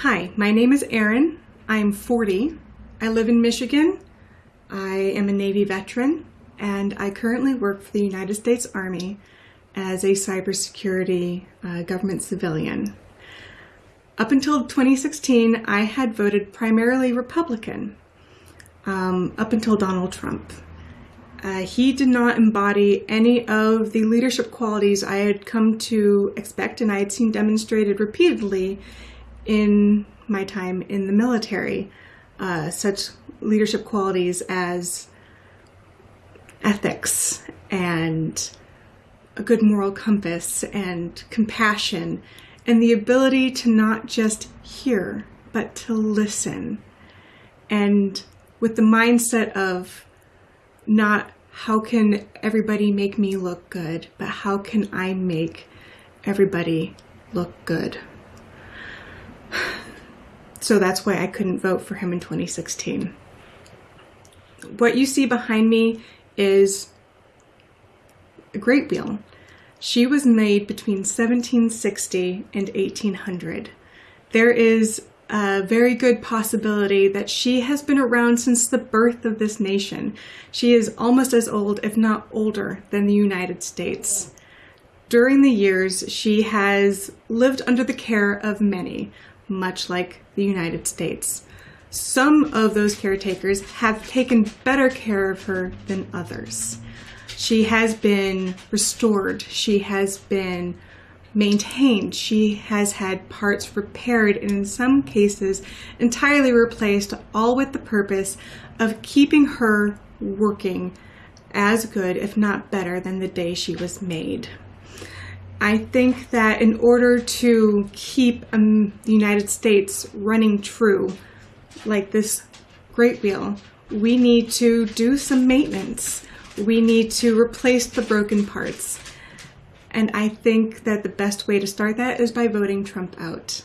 Hi, my name is Erin. I'm 40. I live in Michigan. I am a Navy veteran and I currently work for the United States Army as a cybersecurity uh, government civilian. Up until 2016, I had voted primarily Republican, um, up until Donald Trump. Uh, he did not embody any of the leadership qualities I had come to expect and I had seen demonstrated repeatedly in my time in the military. Uh, such leadership qualities as ethics and a good moral compass and compassion and the ability to not just hear, but to listen. And with the mindset of not how can everybody make me look good, but how can I make everybody look good. So that's why I couldn't vote for him in 2016. What you see behind me is a great wheel. She was made between 1760 and 1800. There is a very good possibility that she has been around since the birth of this nation. She is almost as old, if not older, than the United States. During the years, she has lived under the care of many, much like the United States. Some of those caretakers have taken better care of her than others. She has been restored. She has been maintained. She has had parts repaired and in some cases entirely replaced, all with the purpose of keeping her working as good, if not better, than the day she was made. I think that in order to keep um, the United States running true, like this great wheel, we need to do some maintenance we need to replace the broken parts. And I think that the best way to start that is by voting Trump out.